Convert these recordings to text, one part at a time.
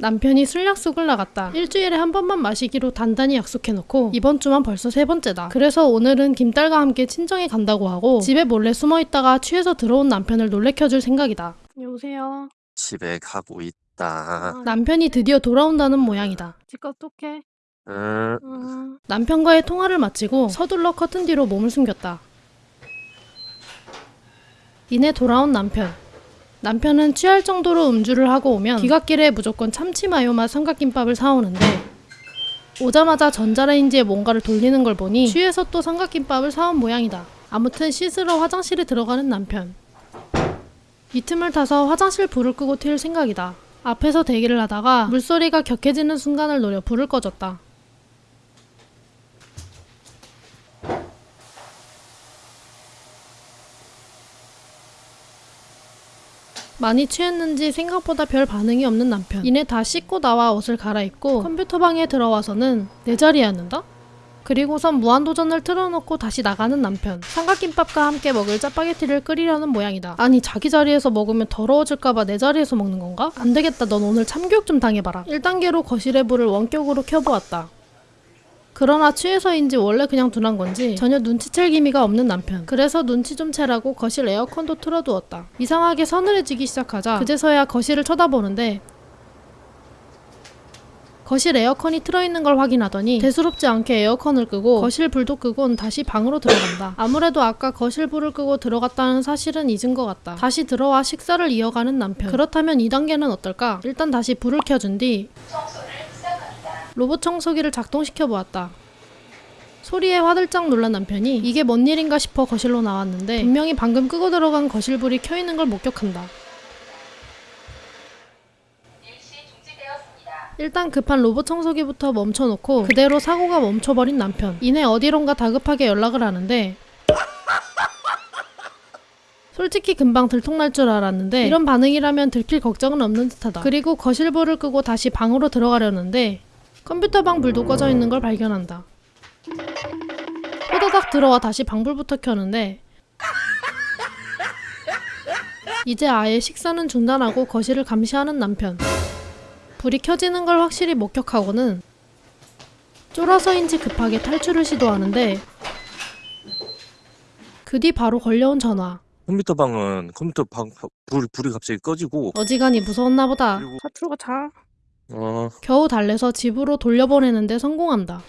남편이 술 약속을 나갔다. 일주일에 한 번만 마시기로 단단히 약속해놓고 이번 주만 벌써 세 번째다. 그래서 오늘은 김딸과 함께 친정에 간다고 하고 집에 몰래 숨어 있다가 취해서 들어온 남편을 놀래켜줄 생각이다. 여보세요. 집에 가고 있다. 남편이 드디어 돌아온다는 모양이다. 집값 똑해. 응. 남편과의 통화를 마치고 서둘러 커튼 뒤로 몸을 숨겼다. 이내 돌아온 남편. 남편은 취할 정도로 음주를 하고 오면 귀갓길에 무조건 참치 마요맛 삼각김밥을 사오는데 오자마자 전자레인지에 뭔가를 돌리는 걸 보니 취해서 또 삼각김밥을 사온 모양이다. 아무튼 씻으러 화장실에 들어가는 남편. 이 틈을 타서 화장실 불을 끄고 튈 생각이다. 앞에서 대기를 하다가 물소리가 격해지는 순간을 노려 불을 꺼줬다. 많이 취했는지 생각보다 별 반응이 없는 남편. 이내 다 씻고 나와 옷을 갈아입고 컴퓨터방에 들어와서는 내 자리에 앉는다? 그리고선 무한도전을 틀어놓고 다시 나가는 남편. 삼각김밥과 함께 먹을 짜파게티를 끓이려는 모양이다. 아니 자기 자리에서 먹으면 더러워질까봐 내 자리에서 먹는 건가? 안 되겠다. 넌 오늘 참교육 좀 당해봐라. 1단계로 거실의 불을 원격으로 켜보았다. 그러나 취해서인지 원래 그냥 둔한 건지 전혀 눈치챌 기미가 없는 남편. 그래서 눈치 좀 채라고 거실 에어컨도 틀어두었다. 이상하게 서늘해지기 시작하자 그제서야 거실을 쳐다보는데 거실 에어컨이 틀어있는 걸 확인하더니 대수롭지 않게 에어컨을 끄고 거실 불도 끄곤 다시 방으로 들어간다. 아무래도 아까 거실 불을 끄고 들어갔다는 사실은 잊은 것 같다. 다시 들어와 식사를 이어가는 남편. 그렇다면 2단계는 어떨까? 일단 다시 불을 켜준 뒤 로봇 청소기를 작동시켜 보았다. 소리에 화들짝 놀란 남편이 이게 뭔 일인가 싶어 거실로 나왔는데 분명히 방금 끄고 들어간 거실 불이 켜 있는 걸 목격한다. 일단 급한 로봇 청소기부터 멈춰놓고 그대로 사고가 멈춰버린 남편. 이내 어디론가 다급하게 연락을 하는데 솔직히 금방 들통날 줄 알았는데 이런 반응이라면 들킬 걱정은 없는 듯하다. 그리고 거실 불을 끄고 다시 방으로 들어가려는데 컴퓨터방 불도 꺼져 있는 걸 발견한다. 호다닥 들어와 다시 방불부터 켜는데 이제 아예 식사는 중단하고 거실을 감시하는 남편. 불이 켜지는 걸 확실히 목격하고는 쫄아서인지 급하게 탈출을 시도하는데 그 뒤 바로 걸려온 전화. 컴퓨터 방은 컴퓨터 방 불, 불이 갑자기 꺼지고 어지간히 무서웠나 보다. 그리고- 사투가 자. 어 겨우 달래서 집으로 돌려보내는데 성공한다.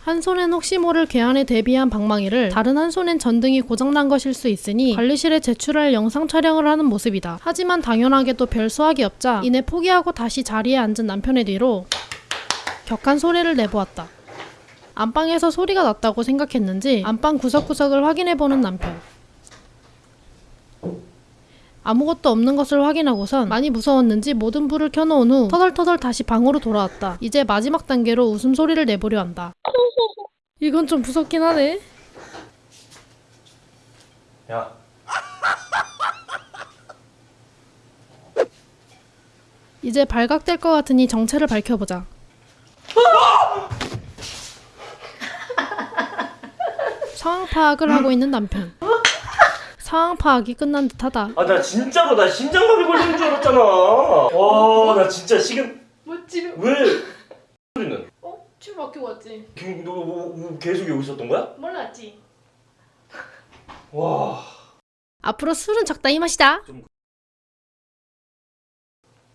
한 손엔 혹시 모를 괴한에 대비한 방망이를 다른 한 손엔 전등이 고장난 것일 수 있으니 관리실에 제출할 영상 촬영을 하는 모습이다. 하지만 당연하게도 별 수확이 없자 이내 포기하고 다시 자리에 앉은 남편의 뒤로 격한 소리를 내보았다. 안방에서 소리가 났다고 생각했는지 안방 구석구석을 확인해보는 남편. 아무것도 없는 것을 확인하고선 많이 무서웠는지 모든 불을 켜놓은 후 터덜터덜 다시 방으로 돌아왔다. 이제 마지막 단계로 웃음소리를 내보려 한다. 이건 좀 무섭긴 하네. 야. 이제 발각될 것 같으니 정체를 밝혀보자. 상황 파악을 하고 있는 남편. 상황 파악이 끝난 듯하다. 아 나 진짜로 나 심장마비 걸리는 줄 알았잖아. 와 나 진짜 지금 뭐 집에 왜 소리는? 어? 집 막히고 왔지? 너 뭐, 뭐, 계속 여기 있었던 거야? 몰랐지. 와. 앞으로 술은 적당히 마시자. 좀